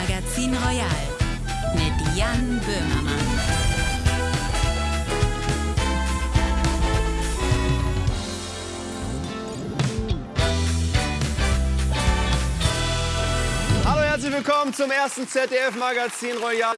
Magazin Royal mit Jan Böhmermann. Hallo, herzlich willkommen zum ersten ZDF-Magazin Royal.